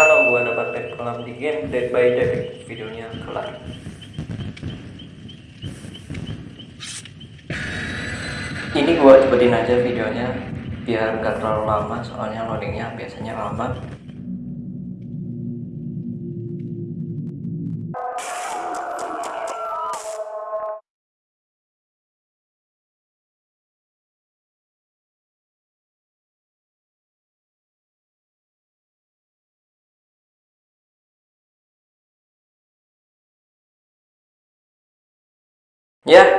kalau gua dapat red kolam di game Dead by Daylight videonya kelar. Ini gua cepetin aja videonya biar gak terlalu lama soalnya loadingnya biasanya lama Yeah.